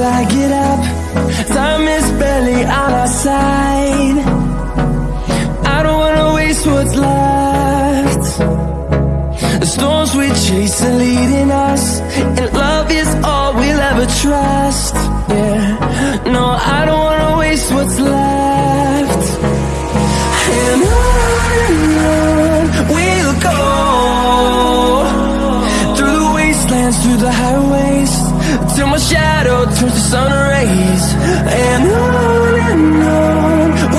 till I get up. Time is barely on our side. I don't wanna waste what's left. The storms we chase are leading us And love is all we'll ever trust. Yeah, no, I don't wanna waste what's left wastelands, through the highways Till my shadow turns to sun rays. And on and on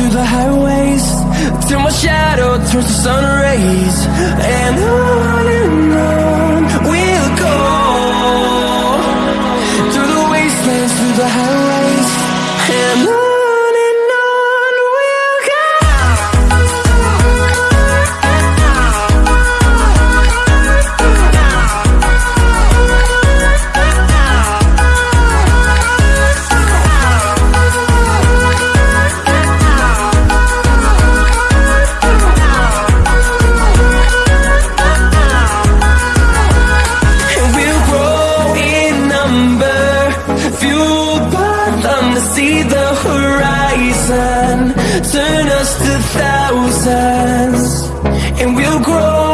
through the highways. Till my shadow turns to sun rays. And turn us to thousands. And we'll grow